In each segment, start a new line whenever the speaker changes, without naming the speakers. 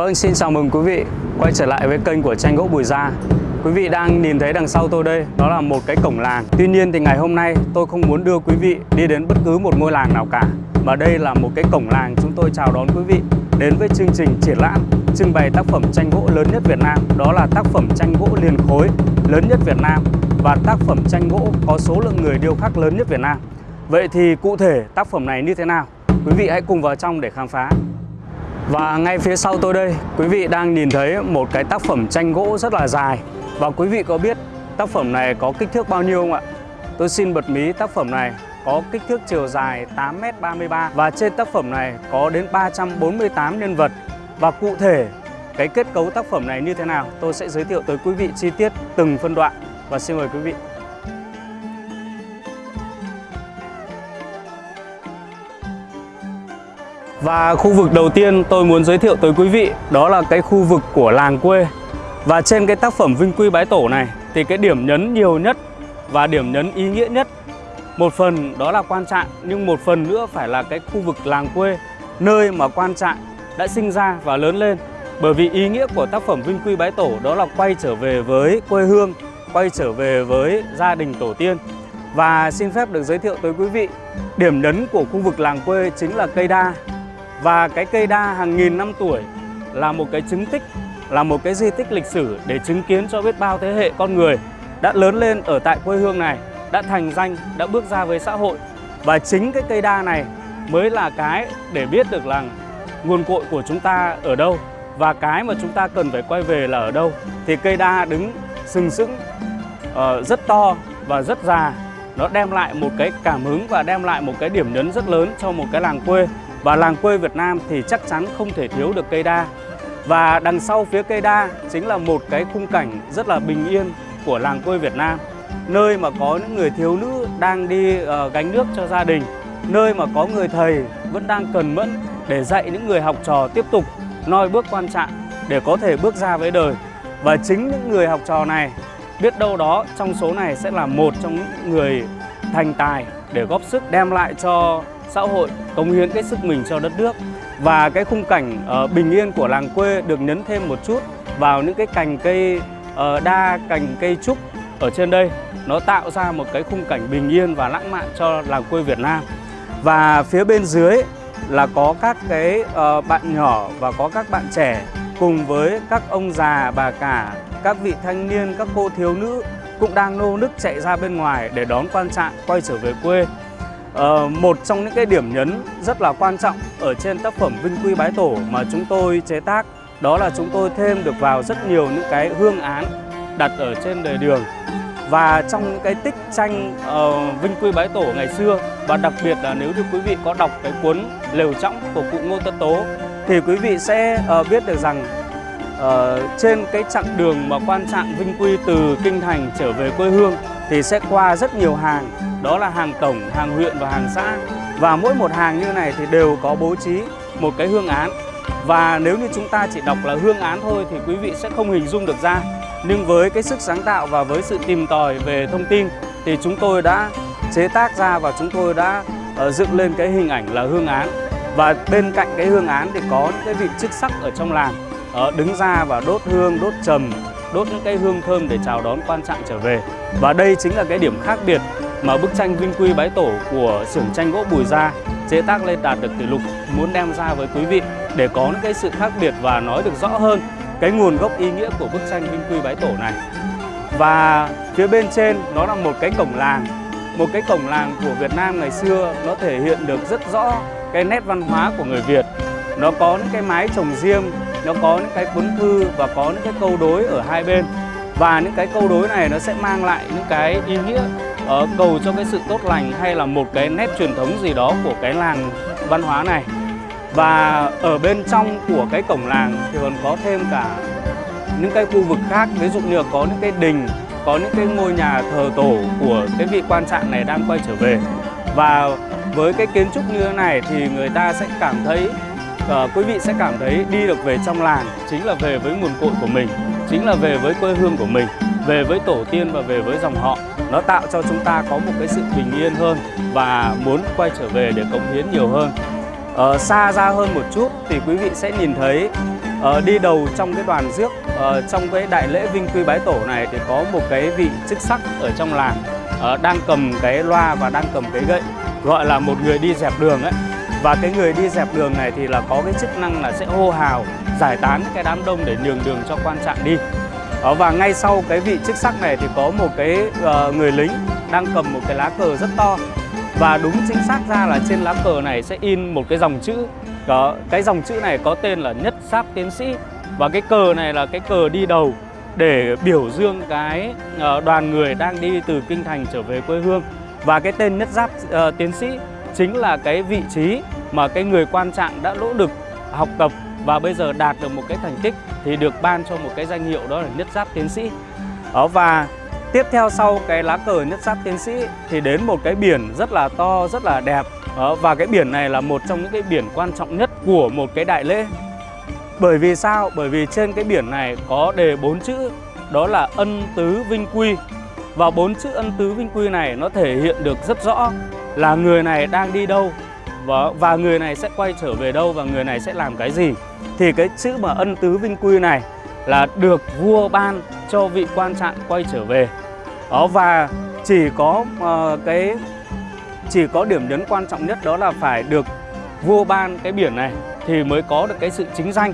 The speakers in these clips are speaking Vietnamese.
Vâng, xin chào mừng quý vị quay trở lại với kênh của tranh gỗ Bùi Gia. Quý vị đang nhìn thấy đằng sau tôi đây, đó là một cái cổng làng. Tuy nhiên thì ngày hôm nay tôi không muốn đưa quý vị đi đến bất cứ một ngôi làng nào cả. Mà đây là một cái cổng làng chúng tôi chào đón quý vị đến với chương trình triển lãm trưng bày tác phẩm tranh gỗ lớn nhất Việt Nam. Đó là tác phẩm tranh gỗ liền khối lớn nhất Việt Nam và tác phẩm tranh gỗ có số lượng người điêu khắc lớn nhất Việt Nam. Vậy thì cụ thể tác phẩm này như thế nào? Quý vị hãy cùng vào trong để khám phá. Và ngay phía sau tôi đây, quý vị đang nhìn thấy một cái tác phẩm tranh gỗ rất là dài. Và quý vị có biết tác phẩm này có kích thước bao nhiêu không ạ? Tôi xin bật mí tác phẩm này có kích thước chiều dài 8m33 và trên tác phẩm này có đến 348 nhân vật. Và cụ thể cái kết cấu tác phẩm này như thế nào tôi sẽ giới thiệu tới quý vị chi tiết từng phân đoạn và xin mời quý vị. Và khu vực đầu tiên tôi muốn giới thiệu tới quý vị đó là cái khu vực của làng quê. Và trên cái tác phẩm Vinh Quy Bái Tổ này thì cái điểm nhấn nhiều nhất và điểm nhấn ý nghĩa nhất một phần đó là quan trạng nhưng một phần nữa phải là cái khu vực làng quê nơi mà quan trạng đã sinh ra và lớn lên. Bởi vì ý nghĩa của tác phẩm Vinh Quy Bái Tổ đó là quay trở về với quê hương, quay trở về với gia đình tổ tiên. Và xin phép được giới thiệu tới quý vị, điểm nhấn của khu vực làng quê chính là cây đa và cái cây đa hàng nghìn năm tuổi là một cái chứng tích, là một cái di tích lịch sử để chứng kiến cho biết bao thế hệ con người đã lớn lên ở tại quê hương này, đã thành danh, đã bước ra với xã hội. Và chính cái cây đa này mới là cái để biết được là nguồn cội của chúng ta ở đâu và cái mà chúng ta cần phải quay về là ở đâu. Thì cây đa đứng sừng sững uh, rất to và rất già nó đem lại một cái cảm hứng và đem lại một cái điểm nhấn rất lớn cho một cái làng quê và làng quê Việt Nam thì chắc chắn không thể thiếu được cây đa. Và đằng sau phía cây đa chính là một cái khung cảnh rất là bình yên của làng quê Việt Nam. Nơi mà có những người thiếu nữ đang đi uh, gánh nước cho gia đình. Nơi mà có người thầy vẫn đang cần mẫn để dạy những người học trò tiếp tục noi bước quan trọng để có thể bước ra với đời. Và chính những người học trò này biết đâu đó trong số này sẽ là một trong những người thành tài để góp sức đem lại cho xã hội cống hiến cái sức mình cho đất nước. Và cái khung cảnh uh, bình yên của làng quê được nhấn thêm một chút vào những cái cành cây uh, đa cành cây trúc ở trên đây. Nó tạo ra một cái khung cảnh bình yên và lãng mạn cho làng quê Việt Nam. Và phía bên dưới là có các cái uh, bạn nhỏ và có các bạn trẻ cùng với các ông già bà cả các vị thanh niên các cô thiếu nữ cũng đang nô nức chạy ra bên ngoài để đón quan trạng quay trở về quê. Uh, một trong những cái điểm nhấn rất là quan trọng ở trên tác phẩm Vinh Quy Bái Tổ mà chúng tôi chế tác đó là chúng tôi thêm được vào rất nhiều những cái hương án đặt ở trên đời đường. Và trong những cái tích tranh uh, Vinh Quy Bái Tổ ngày xưa và đặc biệt là nếu như quý vị có đọc cái cuốn Lều Trọng của cụ Ngô Tất Tố thì quý vị sẽ uh, biết được rằng uh, trên cái chặng đường mà quan trạng Vinh Quy từ Kinh Thành trở về quê hương thì sẽ qua rất nhiều hàng đó là hàng tổng, hàng huyện và hàng xã. Và mỗi một hàng như này thì đều có bố trí một cái hương án. Và nếu như chúng ta chỉ đọc là hương án thôi thì quý vị sẽ không hình dung được ra. Nhưng với cái sức sáng tạo và với sự tìm tòi về thông tin thì chúng tôi đã chế tác ra và chúng tôi đã uh, dựng lên cái hình ảnh là hương án. Và bên cạnh cái hương án thì có những cái vị chức sắc ở trong làng. Uh, đứng ra và đốt hương, đốt trầm, đốt những cái hương thơm để chào đón quan trạng trở về. Và đây chính là cái điểm khác biệt mà bức tranh Vinh Quy Bái Tổ của xưởng tranh gỗ Bùi Gia, chế tác lên đạt được kỷ lục. Muốn đem ra với quý vị để có những cái sự khác biệt và nói được rõ hơn cái nguồn gốc ý nghĩa của bức tranh Vinh Quy Bái Tổ này. Và phía bên trên, nó là một cái cổng làng. Một cái cổng làng của Việt Nam ngày xưa, nó thể hiện được rất rõ cái nét văn hóa của người Việt. Nó có những cái mái trồng riêng, nó có những cái cuốn thư và có những cái câu đối ở hai bên. Và những cái câu đối này nó sẽ mang lại những cái ý nghĩa uh, cầu cho cái sự tốt lành hay là một cái nét truyền thống gì đó của cái làng văn hóa này. Và ở bên trong của cái cổng làng thì còn có thêm cả những cái khu vực khác. Ví dụ như là có những cái đình có những cái ngôi nhà thờ tổ của cái vị quan trạng này đang quay trở về. Và với cái kiến trúc như thế này thì người ta sẽ cảm thấy uh, quý vị sẽ cảm thấy đi được về trong làng chính là về với nguồn cội của mình chính là về với quê hương của mình về với tổ tiên và về với dòng họ. Nó tạo cho chúng ta có một cái sự bình yên hơn và muốn quay trở về để cống hiến nhiều hơn. Ờ, xa ra hơn một chút thì quý vị sẽ nhìn thấy ờ, đi đầu trong cái đoàn rước ờ, trong cái đại lễ vinh quy bái tổ này thì có một cái vị chức sắc ở trong làng ờ, đang cầm cái loa và đang cầm cái gậy gọi là một người đi dẹp đường ấy. Và cái người đi dẹp đường này thì là có cái chức năng là sẽ hô hào giải tán cái đám đông để nhường đường cho quan trạng đi. Ờ, và ngay sau cái vị chức sắc này thì có một cái uh, người lính đang cầm một cái lá cờ rất to. Và đúng chính xác ra là trên lá cờ này sẽ in một cái dòng chữ. Có cái dòng chữ này có tên là nhất giáp tiến sĩ. Và cái cờ này là cái cờ đi đầu để biểu dương cái ờ, đoàn người đang đi từ kinh thành trở về quê hương. Và cái tên nhất giáp uh, tiến sĩ chính là cái vị trí mà cái người quan trạng đã nỗ lực học tập và bây giờ đạt được một cái thành tích thì được ban cho một cái danh hiệu đó là nhất giáp tiến sĩ. Đó và tiếp theo sau cái lá cờ nhất giáp tiến sĩ thì đến một cái biển rất là to, rất là đẹp. Đó, và cái biển này là một trong những cái biển quan trọng nhất của một cái đại lễ. Bởi vì sao? Bởi vì trên cái biển này có đề bốn chữ đó là ân tứ vinh quy. Và bốn chữ ân tứ vinh quy này nó thể hiện được rất rõ là người này đang đi đâu và, và người này sẽ quay trở về đâu và người này sẽ làm cái gì? Thì cái chữ mà ân tứ vinh quy này là được vua ban cho vị quan trạng quay trở về. Đó và chỉ có uh, cái chỉ có điểm nhấn quan trọng nhất đó là phải được vua ban cái biển này thì mới có được cái sự chính danh.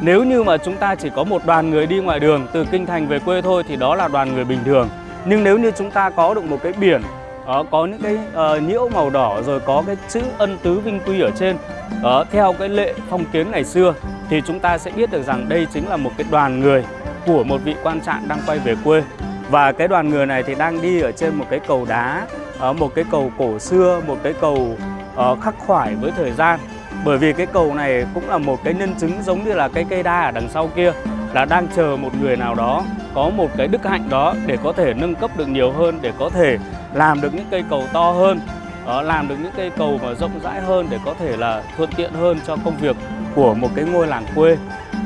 Nếu như mà chúng ta chỉ có một đoàn người đi ngoài đường từ kinh thành về quê thôi thì đó là đoàn người bình thường. Nhưng nếu như chúng ta có được một cái biển đó, có những cái uh, nhiễu màu đỏ rồi có cái chữ ân tứ vinh quy ở trên. Đó, theo cái lệ phong kiến ngày xưa thì chúng ta sẽ biết được rằng đây chính là một cái đoàn người của một vị quan trạng đang quay về quê. Và cái đoàn người này thì đang đi ở trên một cái cầu đá uh, một cái cầu cổ xưa một cái cầu uh, khắc khoải với thời gian. Bởi vì cái cầu này cũng là một cái nhân chứng giống như là cái cây đa ở đằng sau kia là đang chờ một người nào đó có một cái đức hạnh đó để có thể nâng cấp được nhiều hơn để có thể làm được những cây cầu to hơn đó, làm được những cây cầu mà rộng rãi hơn để có thể là thuận tiện hơn cho công việc của một cái ngôi làng quê.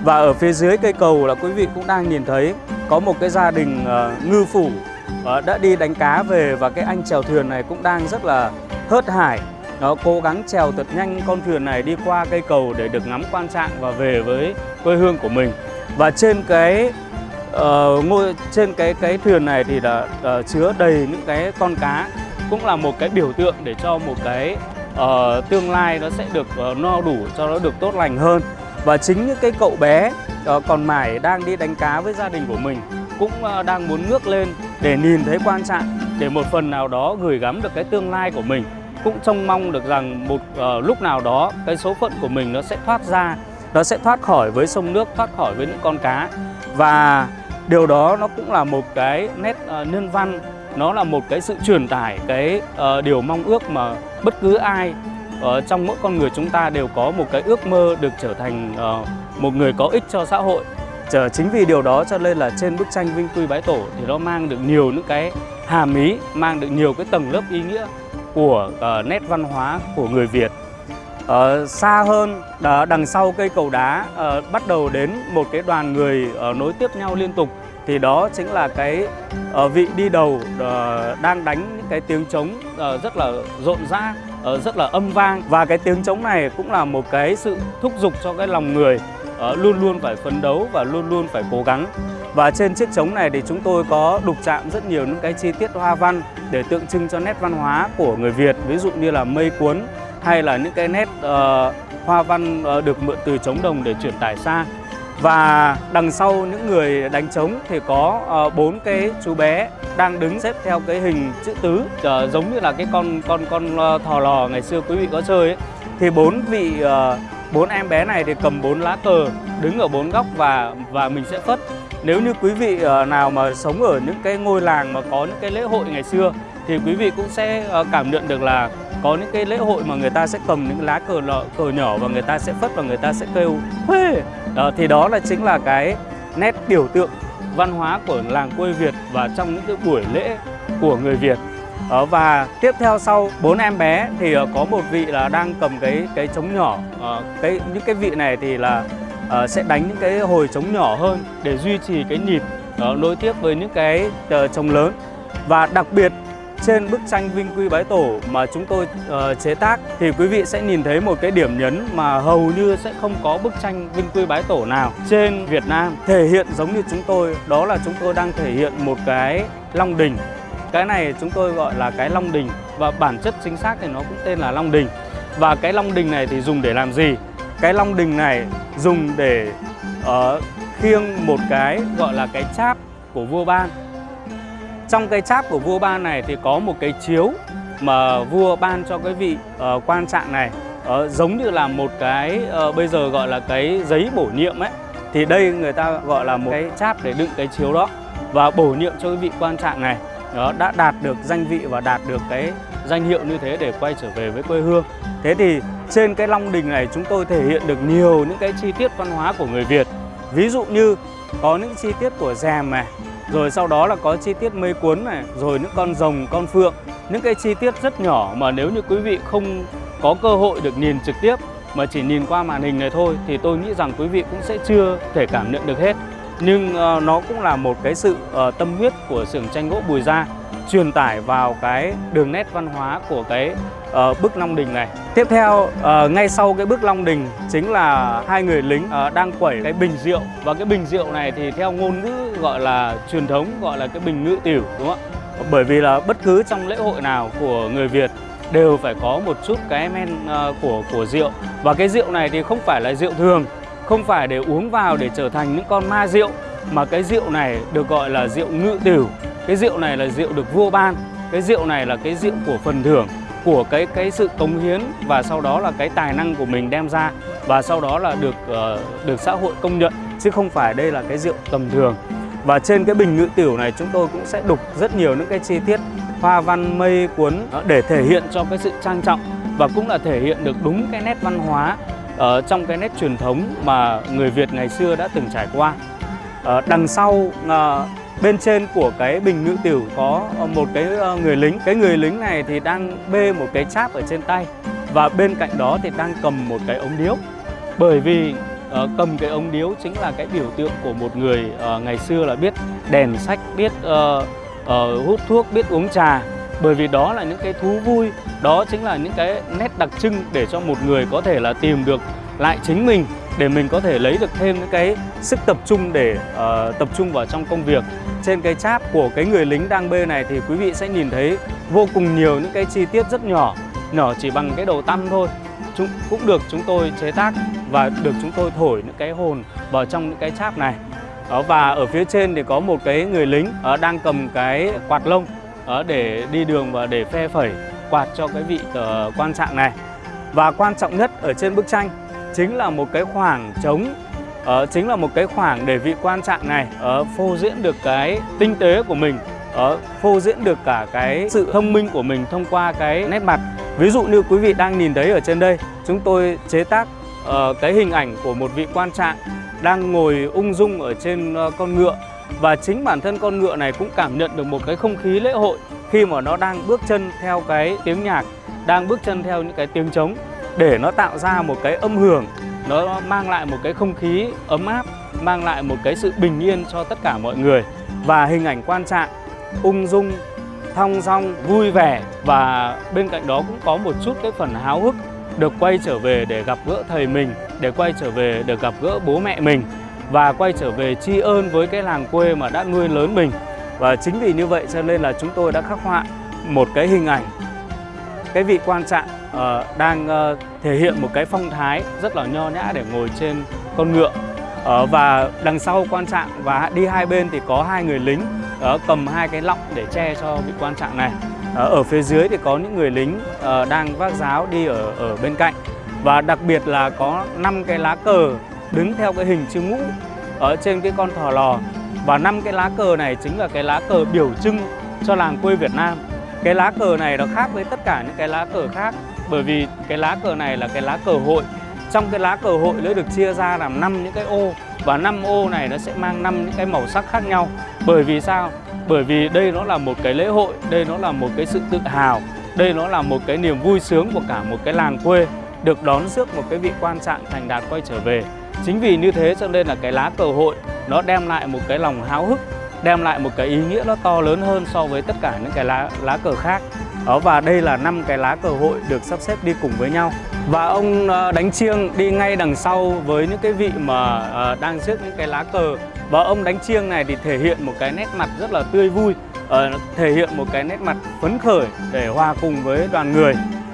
Và ở phía dưới cây cầu là quý vị cũng đang nhìn thấy có một cái gia đình uh, ngư phủ uh, đã đi đánh cá về và cái anh chèo thuyền này cũng đang rất là hớt hải. Nó cố gắng chèo thật nhanh con thuyền này đi qua cây cầu để được ngắm quan trạng và về với quê hương của mình. Và trên cái uh, ngôi trên cái cái thuyền này thì là uh, ờ, chứa đầy những cái con cá cũng là một cái biểu tượng để cho một cái uh, tương lai nó sẽ được uh, no đủ cho nó được tốt lành hơn. Và chính những cái cậu bé uh, còn mải đang đi đánh cá với gia đình của mình cũng uh, đang muốn ngước lên để nhìn thấy quan trạng để một phần nào đó gửi gắm được cái tương lai của mình. Cũng trông mong được rằng một uh, lúc nào đó cái số phận của mình nó sẽ thoát ra nó sẽ thoát khỏi với sông nước thoát khỏi với những con cá và điều đó nó cũng là một cái nét uh, nhân văn nó là một cái sự truyền tải cái uh, điều mong ước mà bất cứ ai uh, trong mỗi con người chúng ta đều có một cái ước mơ được trở thành uh, một người có ích cho xã hội Chờ chính vì điều đó cho nên là trên bức tranh Vinh Quy Bái Tổ thì nó mang được nhiều những cái hàm ý, mang được nhiều cái tầng lớp ý nghĩa của uh, nét văn hóa của người Việt. Uh, xa hơn đằng sau cây cầu đá uh, bắt đầu đến một cái đoàn người uh, nối tiếp nhau liên tục. Thì đó chính là cái uh, vị đi đầu uh, đang đánh những cái tiếng trống uh, rất là rộn rã uh, rất là âm vang. Và cái tiếng trống này cũng là một cái sự thúc giục cho cái lòng người uh, luôn luôn phải phấn đấu và luôn luôn phải cố gắng. Và trên chiếc trống này thì chúng tôi có đục chạm rất nhiều những cái chi tiết hoa văn để tượng trưng cho nét văn hóa của người Việt. Ví dụ như là mây cuốn hay là những cái nét uh, hoa văn uh, được mượn từ trống đồng để truyền tải xa. Và đằng sau những người đánh trống thì có ờ, bốn uh, cái chú bé đang đứng xếp theo cái hình chữ tứ. Uh, giống như là cái con con con uh, thò lò ngày xưa quý vị có chơi ấy. thì bốn vị bốn uh, em bé này thì cầm bốn lá cờ đứng ở bốn góc và và mình sẽ phất. Nếu như quý vị uh, nào mà sống ở những cái ngôi làng mà có những cái lễ hội ngày xưa thì quý vị cũng sẽ uh, cảm nhận được là có những cái lễ hội mà người ta sẽ cầm những lá cờ lọ, cờ nhỏ và người ta sẽ phất và người ta sẽ kêu Huê! Đó, thì đó là chính là cái nét biểu tượng văn hóa của làng quê Việt và trong những cái buổi lễ của người Việt. Đó, và tiếp theo sau bốn em bé thì uh, có một vị là đang cầm cái cái trống nhỏ. Uh, cái những cái vị này thì là uh, sẽ đánh những cái hồi trống nhỏ hơn để duy trì cái nhịp uh, nối tiếp với những cái uh, trống lớn. Và đặc biệt trên bức tranh Vinh Quy Bái Tổ mà chúng tôi uh, chế tác thì quý vị sẽ nhìn thấy một cái điểm nhấn mà hầu như sẽ không có bức tranh Vinh Quy Bái Tổ nào trên Việt Nam. Thể hiện giống như chúng tôi đó là chúng tôi đang thể hiện một cái long đình. Cái này chúng tôi gọi là cái long đình và bản chất chính xác thì nó cũng tên là long đình. Và cái long đình này thì dùng để làm gì? Cái long đình này dùng để uh, khiêng một cái gọi là cái cháp của vua ban trong cái cháp của vua ban này thì có một cái chiếu mà vua ban cho cái vị uh, quan trạng này. Uh, giống như là một cái uh, bây giờ gọi là cái giấy bổ nhiệm ấy. Thì đây người ta gọi là một cái cháp để đựng cái chiếu đó và bổ nhiệm cho cái vị quan trạng này. Đó đã đạt được danh vị và đạt được cái danh hiệu như thế để quay trở về với quê hương. Thế thì trên cái long đình này chúng tôi thể hiện được nhiều những cái chi tiết văn hóa của người Việt. Ví dụ như có những chi tiết của rèm này rồi sau đó là có chi tiết mây cuốn này rồi những con rồng con phượng. Những cái chi tiết rất nhỏ mà nếu như quý vị không có cơ hội được nhìn trực tiếp mà chỉ nhìn qua màn hình này thôi thì tôi nghĩ rằng quý vị cũng sẽ chưa thể cảm nhận được hết. Nhưng uh, nó cũng là một cái sự uh, tâm huyết của xưởng tranh gỗ Bùi Gia truyền tải vào cái đường nét văn hóa của cái Ờ, uh, bức Long Đình này. Tiếp theo, uh, ngay sau cái bức Long Đình chính là hai người lính uh, đang quẩy cái bình rượu và cái bình rượu này thì theo ngôn ngữ gọi là truyền thống gọi là cái bình ngự tiểu đúng không ạ? Bởi vì là bất cứ trong lễ hội nào của người Việt đều phải có một chút cái men uh, của của rượu và cái rượu này thì không phải là rượu thường không phải để uống vào để trở thành những con ma rượu mà cái rượu này được gọi là rượu ngự tiểu cái rượu này là rượu được vua ban cái rượu này là cái rượu của phần thưởng của cái cái sự cống hiến và sau đó là cái tài năng của mình đem ra và sau đó là được uh, được xã hội công nhận chứ không phải đây là cái rượu tầm thường và trên cái bình ngự tiểu này chúng tôi cũng sẽ đục rất nhiều những cái chi tiết hoa văn mây cuốn để thể hiện cho cái sự trang trọng và cũng là thể hiện được đúng cái nét văn hóa ở trong cái nét truyền thống mà người Việt ngày xưa đã từng trải qua. Uh, đằng sau uh, bên trên của cái bình ngự tiểu có ờ, một cái ờ, người lính. Cái người lính này thì đang bê một cái cháp ở trên tay và bên cạnh đó thì đang cầm một cái ống điếu. Bởi vì uh, cầm cái ống điếu chính là cái biểu tượng của một người uh, ngày xưa là biết đèn sách, biết uh, uh, hút thuốc, biết uống trà bởi vì đó là những cái thú vui đó chính là những cái nét đặc trưng để cho một người có thể là tìm được lại chính mình để mình có thể lấy được thêm những cái sức tập trung để uh, tập trung vào trong công việc. Trên cái cháp của cái người lính đang bê này thì quý vị sẽ nhìn thấy vô cùng nhiều những cái chi tiết rất nhỏ nhỏ chỉ bằng cái đầu tăm thôi. Chúng cũng được chúng tôi chế tác và được chúng tôi thổi những cái hồn vào trong những cái cháp này. Đó, và ở phía trên thì có một cái người lính uh, đang cầm cái quạt lông uh, để đi đường và để phe phẩy quạt cho cái vị uh, quan trạng này. Và quan trọng nhất ở trên bức tranh chính là một cái khoảng trống uh, chính là một cái khoảng để vị quan trạng này uh, phô diễn được cái tinh tế của mình uh, phô diễn được cả cái sự thông minh của mình thông qua cái nét mặt. Ví dụ như quý vị đang nhìn thấy ở trên đây chúng tôi chế tác uh, cái hình ảnh của một vị quan trạng đang ngồi ung dung ở trên uh, con ngựa. Và chính bản thân con ngựa này cũng cảm nhận được một cái không khí lễ hội khi mà nó đang bước chân theo cái tiếng nhạc, đang bước chân theo những cái tiếng trống để nó tạo ra một cái âm hưởng, nó mang lại một cái không khí ấm áp, mang lại một cái sự bình yên cho tất cả mọi người. Và hình ảnh quan trạng, ung dung, thong dong, vui vẻ. Và bên cạnh đó cũng có một chút cái phần háo hức được quay trở về để gặp gỡ thầy mình, để quay trở về được gặp gỡ bố mẹ mình. Và quay trở về tri ơn với cái làng quê mà đã nuôi lớn mình. Và chính vì như vậy cho nên là chúng tôi đã khắc họa một cái hình ảnh cái vị quan trạng uh, đang uh, thể hiện một cái phong thái rất là nho nhã để ngồi trên con ngựa. Uh, và đằng sau quan trạng và đi hai bên thì có hai người lính uh, cầm hai cái lọng để che cho vị quan trạng này. Uh, ở phía dưới thì có những người lính uh, đang vác giáo đi ở ở bên cạnh. Và đặc biệt là có năm cái lá cờ đứng theo cái hình chữ ngũ ở trên cái con thỏ lò. Và năm cái lá cờ này chính là cái lá cờ biểu trưng cho làng quê Việt Nam. Cái lá cờ này nó khác với tất cả những cái lá cờ khác bởi vì cái lá cờ này là cái lá cờ hội. Trong cái lá cờ hội nó được chia ra làm năm những cái ô. Và năm ô này nó sẽ mang năm những cái màu sắc khác nhau. Bởi vì sao? Bởi vì đây nó là một cái lễ hội, đây nó là một cái sự tự hào, đây nó là một cái niềm vui sướng của cả một cái làng quê được đón rước một cái vị quan trạng thành đạt quay trở về. Chính vì như thế cho nên là cái lá cờ hội nó đem lại một cái lòng háo hức, đem lại một cái ý nghĩa nó to lớn hơn so với tất cả những cái lá lá cờ khác đó, và đây là năm cái lá cờ hội được sắp xếp đi cùng với nhau. Và ông ờ, đánh chiêng đi ngay đằng sau với những cái vị mà ờ, đang rước những cái lá cờ. Và ông đánh chiêng này thì thể hiện một cái nét mặt rất là tươi vui ờ, thể hiện một cái nét mặt phấn khởi để hòa cùng với đoàn người.